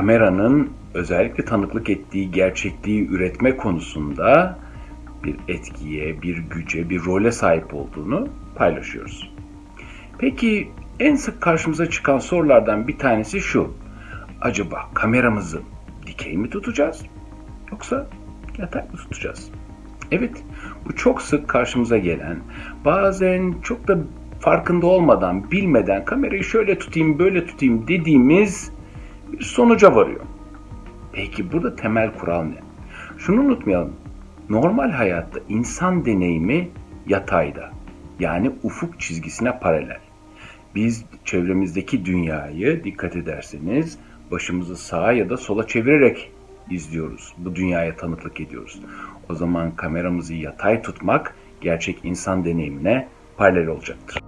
kameranın özellikle tanıklık ettiği gerçekliği üretme konusunda bir etkiye, bir güce, bir role sahip olduğunu paylaşıyoruz. Peki en sık karşımıza çıkan sorulardan bir tanesi şu. Acaba kameramızı dikey mi tutacağız yoksa yatay mı tutacağız? Evet, bu çok sık karşımıza gelen, bazen çok da farkında olmadan, bilmeden kamerayı şöyle tutayım, böyle tutayım dediğimiz bir sonuca varıyor. Peki burada temel kural ne? Şunu unutmayalım. Normal hayatta insan deneyimi yatayda. Yani ufuk çizgisine paralel. Biz çevremizdeki dünyayı dikkat ederseniz başımızı sağa ya da sola çevirerek izliyoruz. Bu dünyaya tanıklık ediyoruz. O zaman kameramızı yatay tutmak gerçek insan deneyimine paralel olacaktır.